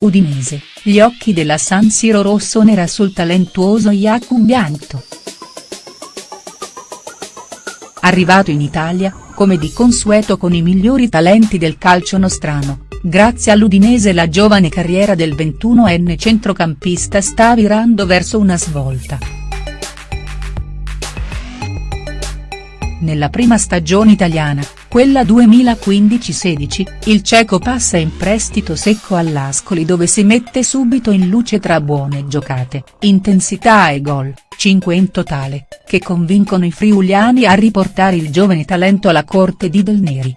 Udinese, gli occhi della San Siro rossonera sul talentuoso Jakub Biancto. Arrivato in Italia, come di consueto con i migliori talenti del calcio nostrano, grazie all'Udinese la giovane carriera del 21enne centrocampista sta virando verso una svolta. Nella prima stagione italiana, quella 2015-16, il ceco passa in prestito secco all'Ascoli dove si mette subito in luce tra buone giocate, intensità e gol, 5 in totale, che convincono i friuliani a riportare il giovane talento alla corte di Del Neri.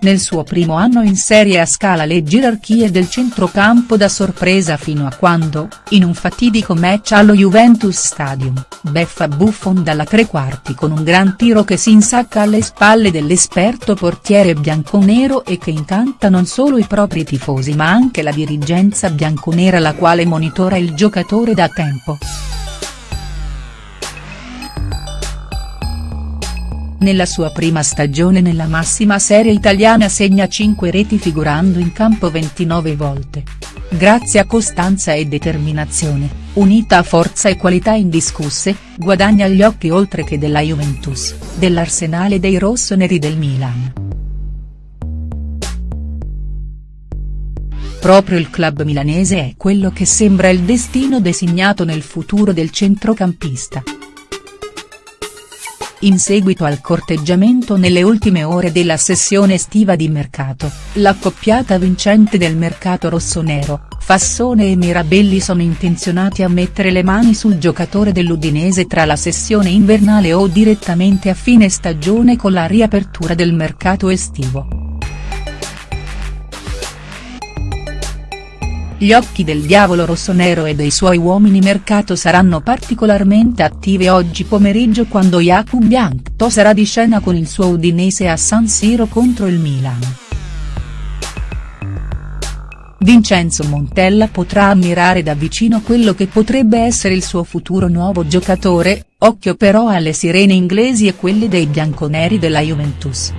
Nel suo primo anno in Serie A scala le gerarchie del centrocampo da sorpresa fino a quando, in un fatidico match allo Juventus Stadium, beffa Buffon dalla tre quarti con un gran tiro che si insacca alle spalle dell'esperto portiere bianconero e che incanta non solo i propri tifosi ma anche la dirigenza bianconera la quale monitora il giocatore da tempo. Nella sua prima stagione nella massima serie italiana segna 5 reti figurando in campo 29 volte. Grazie a costanza e determinazione, unita a forza e qualità indiscusse, guadagna gli occhi oltre che della Juventus, dell'Arsenale dei rossoneri del Milan. Proprio il club milanese è quello che sembra il destino designato nel futuro del centrocampista. In seguito al corteggiamento nelle ultime ore della sessione estiva di mercato, l'accoppiata vincente del mercato rossonero, Fassone e Mirabelli sono intenzionati a mettere le mani sul giocatore dell'Udinese tra la sessione invernale o direttamente a fine stagione con la riapertura del mercato estivo. Gli occhi del diavolo rossonero e dei suoi uomini mercato saranno particolarmente attivi oggi pomeriggio quando Jakub Biancto sarà di scena con il suo Udinese a San Siro contro il Milan. Vincenzo Montella potrà ammirare da vicino quello che potrebbe essere il suo futuro nuovo giocatore, occhio però alle sirene inglesi e quelle dei bianconeri della Juventus.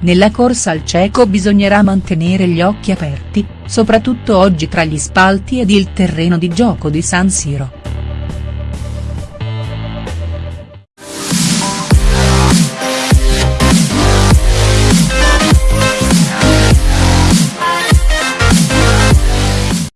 Nella corsa al cieco bisognerà mantenere gli occhi aperti, soprattutto oggi tra gli spalti ed il terreno di gioco di San Siro.